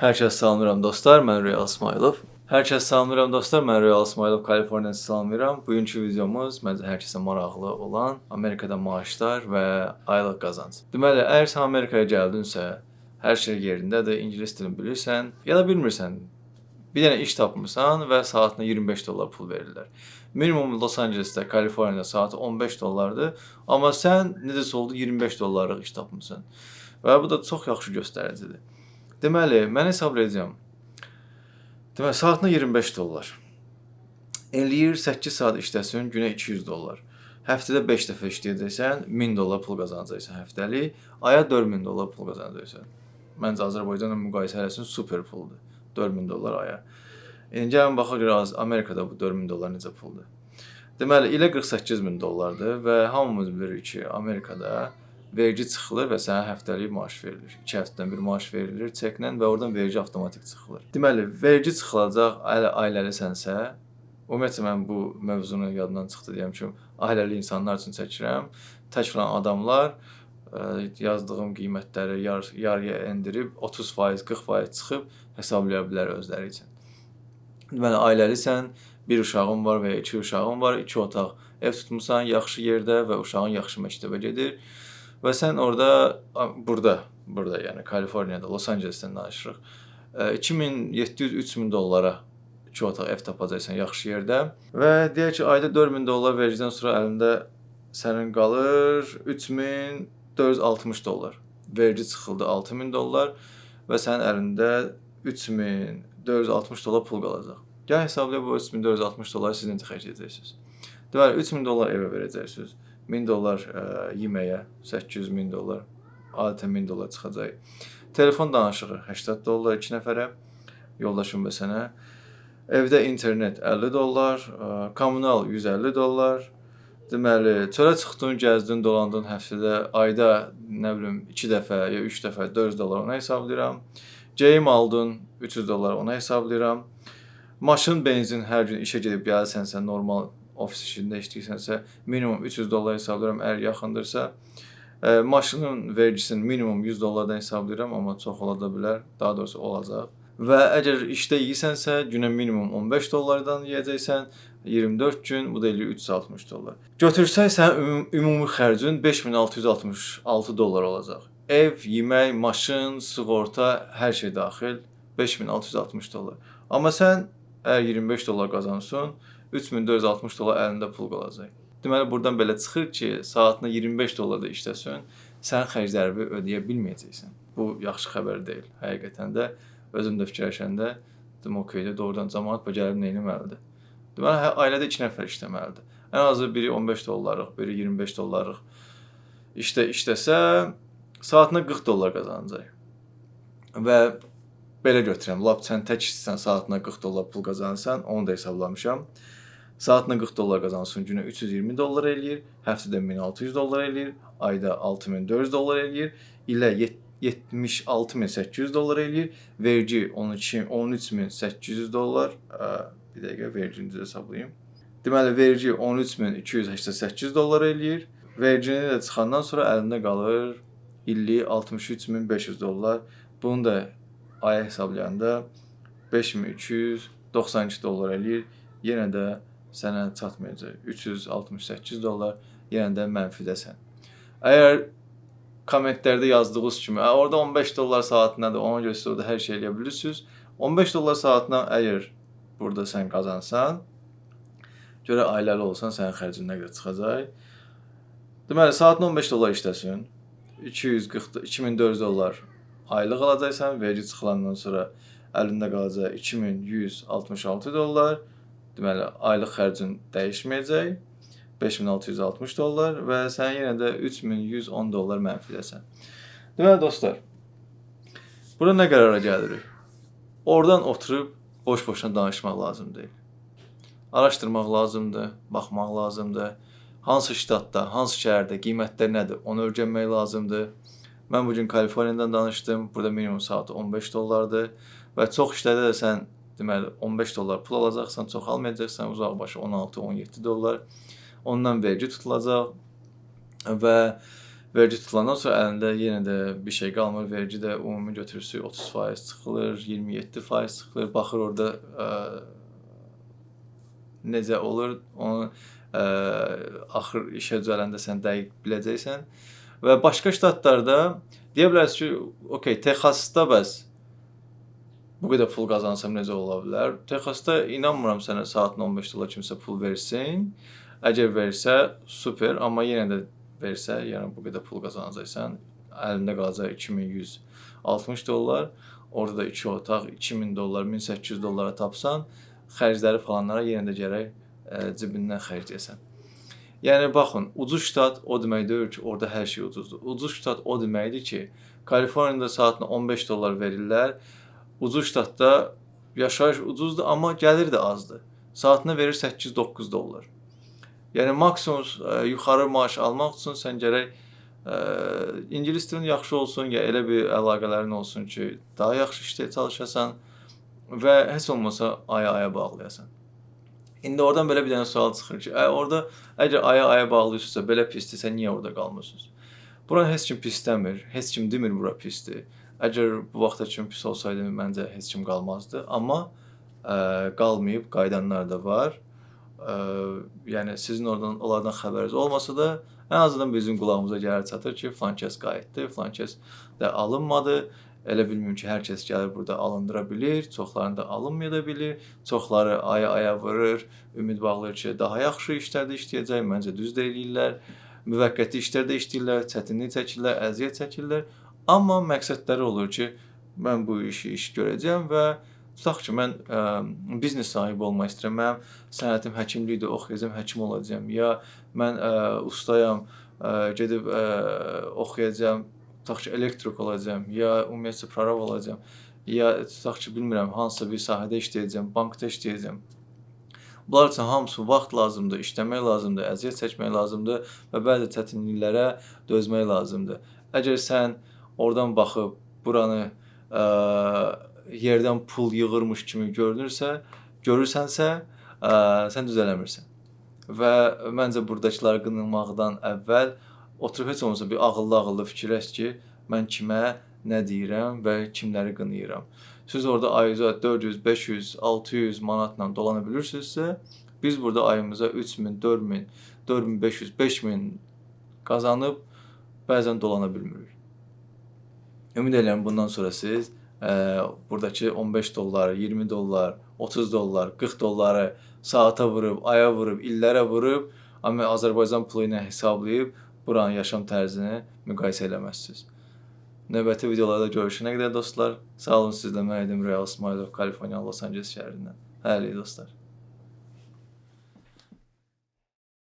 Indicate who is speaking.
Speaker 1: Hər kəs salamlayıram dostlar, mən Real İsmailov. Hər kəs salamlayıram dostlar, mən Real İsmailov, Kaliforniyadan salamlayıram. Bugünkü videomuz məncə hər kəsə maraqlı olan Amerikada maaşlar və aylıq qazanc. Deməli, əgər sən Amerikaya gəldinsə, hər şey yerindədir, ingilis dilini bilirsən, ya da bilmirsən, bir dənə iş tapmısan və saatına 25 dollar pul verirlər. Minimum Los Angelesdə, Kaliforniyada saatı 15 dollardır, amma sən necəsə oldu 25 dollarlıq iş tapmısan. Və bu da çox yaxşı göstəricidir. Deməli, mən hesablayacağam. Deməli, saatına 25 dollar. Eləyir 8 saat işləsin, günə 200 dollar. Həftədə 5 dəfə işləyəcəksən, 1000 dollar pul qazanacaqsan həftəlik, aya 4000 dollar pul qazanacaqsan. Məncə Azərbaycanla müqayisə eləsin super puldur. 4000 dollar aya. İndi gəlin baxaq görək Amerikada bu 4000 dollar necə puldur. Deməli, ilə 48000 dollardır və hamımız bilirik ki, Amerikada vergi çıxılır və sənə həftəlik maaş verilir. 2 həftədən bir maaş verilir çeklə və oradan vergi avtomatik çıxılır. Deməli, vergi çıxılacaq ailə ailəlisənsə, ümumiyyətlə mən bu mövzunu yaddan çıxdı deyəm ki, ailəli insanlar üçün çəkirəm. Tək olan adamlar ə, yazdığım qiymətləri yar yarıya endirib 30%, 40% çıxıb hesablaya bilər özləri üçün. Deməli, ailəlisən, bir uşağın var və ya iki uşağın var, iki otaq ev tutmusan, yaxşı yerdə və uşağın yaxşı məktəbə gedir. Və sən orada burada, burada yəni Kaliforniyada, Los Angelesdən danışırıq. 2700-3000 dollara 2 otaq ev tapacaqsan yaxşı yerdə və deyək ki, ayda 4000 dollar vergidən sonra əlində sənin qalır 3460 dollar. Vergi çıxıldı 6000 dollar və sənin əlində 3460 dollar pul qalacaq. Gəl hesablayaq bu 3460 dolları siz necə xərcləyəcəksiniz? Deməli 3000 dollar evə verəcəksiniz. 1000 dollar ə, yeməyə, 800 min dollar, adətən 1000 dollar çıxacaq. Telefon danışığı 80 dollar 2 nəfərə, yoldaşım və sənə. Evdə internet 50 dollar, ə, kommunal 150 dollar. Deməli, çölə çıxdın, gəzdin, dolandın həftədə, ayda nə bilim 2 dəfə ya 3 dəfə 400 dollar ona hesablayıram. Geyim aldın 300 dollar ona hesablayıram. Maşın, benzin hər gün işə gedib gəlsənsə normal ofis işində işləyirsənsə, minimum 300 dollar hesablayıram əgər yaxındırsa. Ə, maşının vergisini minimum 100 dollardan hesablayıram, amma çox ola da bilər, daha doğrusu olacaq. Və əgər işdə yeyirsənsə, günə minimum 15 dollardan yeyəcəksən, 24 gün, bu da eləyir 360 dollar. Götürsək sənin ümumi xərcin 5666 dollar olacaq. Ev, yemək, maşın, sığorta, hər şey daxil 5660 dollar. Amma sən əgər 25 dollar qazansan, 3460 dollar əlində pul qalacaq. Deməli burdan belə çıxır ki, saatına 25 dollar da işləsən, sən xərclərini ödəyə bilməyəcəksən. Bu yaxşı xəbər deyil. Həqiqətən də özüm də fikirləşəndə dedim okeydə doğrudan cəmaət bu gəlib nə etməlidir? Deməli hə, ailədə 2 nəfər işləməlidir. Ən azı biri 15 dollarlıq, biri 25 dollarlıq işdə işləsə saatına 40 dollar qazanacaq. Və belə götürəm. Lap sən tək işləsən, saatına 40 dollar pul qazanırsan, onu da hesablamışam. Saatına 40 dollar qazansın, günə 320 dollar eləyir, həftədə 1600 dollar eləyir, ayda 6400 dollar eləyir, ilə 76800 dollar eləyir, vergi 12 13800 dollar, bir dəqiqə vergini də hesablayım. Deməli vergi 13288 dollar eləyir. Vergini də çıxandan sonra əlində qalır illik 63500 dollar. Bunu da aya hesablayanda 5292 dollar eləyir. Yenə də sənə çatmayacaq. 368 dollar yenə də mənfidəsən. Əgər kommentlərdə yazdığınız kimi, orada 15 dollar saatındadır, ona görə siz orada hər şey eləyə bilirsiniz. 15 dollar saatına əgər burada sən qazansan, görə ailəli olsan sənin xərcin nə qədər çıxacaq? Deməli, saatına 15 dollar işləsin. 240 2400 dollar aylıq alacaqsan, vergi çıxılandan sonra əlində qalacaq 2166 dollar. Deməli, aylıq xərcin dəyişməyəcək. 5660 dollar və sən yenə də 3110 dollar mənfiləsən. Deməli dostlar, bura nə qərara gəlirik? Oradan oturub boş-boşuna danışmaq lazım deyil. Araşdırmaq lazımdır, baxmaq lazımdır. Hansı ştatda, hansı şəhərdə qiymətlər nədir, onu öyrənmək lazımdır. Mən bu gün Kaliforniyadan danışdım. Burada minimum saatı 15 dollardır və çox işlərdə də sən deməli 15 dollar pul alacaqsan, çox almayacaqsan, uzaqbaşı 16-17 dollar. Ondan vergi tutulacaq və vergi tutulandan sonra əlində yenə də bir şey qalmır. Vergi də ümumi götürürsü 30% çıxılır, 27% çıxılır. Baxır orada ə, necə olur, onu ə, axır işə düzələndə sən dəqiq biləcəksən. Və başqa ştatlarda deyə bilərsiniz ki, okey, Texasda bəs bu qədər pul qazansam necə ola bilər? Texasda inanmıram sənə saatına 15 dollar kimsə pul versin. Əgər versə, super, amma yenə də versə, yəni bu qədər pul qazanacaqsan, əlində qalacaq 2160 dollar. Orada da 2 otaq 2000 dollar, 1800 dollara tapsan, xərcləri falanlara yenə də gərək ə, cibindən xərcləyəsən. Yəni baxın, ucuz ştat o demək deyil ki, orada hər şey ucuzdur. Ucuz ştat o deməkdir ki, Kaliforniyada saatına 15 dollar verirlər. Ucuz ştatda yaşayış ucuzdur, amma gəlir də azdır. Saatına verir 8-9 dollar. Yəni maksimum ə, yuxarı maaş almaq üçün sən gərək ə, ingilis dilin yaxşı olsun, ya elə bir əlaqələrin olsun ki, daha yaxşı işdə çalışasan və heç olmasa aya-aya bağlayasan. İndi oradan belə bir dənə sual çıxır ki, ə, orada əgər aya-aya bağlıyırsınızsa, belə pisdirsə niyə orada qalmırsınız? Bura heç kim pis demir, heç kim demir bura pisdir. Əgər bu vaxta kimi pis olsaydı məncə heç kim qalmazdı, amma ə, qalmayıb qayıdanlar da var ə, yəni sizin oradan onlardan xəbəriniz olmasa da, ən azından bizim qulağımıza gəlir çatır ki, filan kəs qayıtdı, filan kəs də alınmadı. Elə bilmirəm ki, hər kəs gəlir burada alındıra bilir, çoxlarını da alınmaya da bilir. Çoxları aya-aya vurur, ümid bağlayır ki, daha yaxşı işlərdə işləyəcək. Məncə düz də eləyirlər. Müvəqqəti işlərdə işləyirlər, çətinlik çəkirlər, əziyyət çəkirlər. Amma məqsədləri olur ki, mən bu işi iş görəcəm və Tutaq ki, mən ə, biznes sahibi olmaq istəyirəm. Mənim sənətim həkimlikdir, oxuyacağam, həkim olacağam. Ya mən ə, ustayam, ə, gedib ə, oxuyacağam, tutaq ki, elektrik olacağam, ya ümumiyyətlə prorab olacağam. Ya tutaq ki, bilmirəm, hansısa bir sahədə işləyəcəm, bankda işləyəcəm. Bunlar üçün hamısı vaxt lazımdır, işləmək lazımdır, əziyyət çəkmək lazımdır və bəzi çətinliklərə dözmək lazımdır. Əgər sən oradan baxıb buranı ə, yerdən pul yığırmış kimi görünürsə, görürsənsə, ə, sən düzələmirsən. Və məncə burdakıları qınamaqdan əvvəl oturub heç olmasa bir ağıllı-ağıllı fikirləş ki, mən kimə nə deyirəm və kimləri qınayıram. Siz orada ayıza 400, 500, 600 manatla dolana bilirsinizsə, biz burada ayımıza 3000, 4000, 4500, 5000 qazanıb bəzən dolana bilmirik. Ümid edirəm bundan sonra siz buradakı 15 dollar, 20 dollar, 30 dollar, 40 dolları saata vurub, aya vurub, illərə vurub, amma Azərbaycan pulu ilə hesablayıb buranın yaşam tərzini müqayisə eləməzsiniz. Növbəti videolarda görüşənə qədər dostlar, sağ olun sizlə mən idim Real İsmailov, Kaliforniya, Los Angeles şəhərindən. Hələlik dostlar.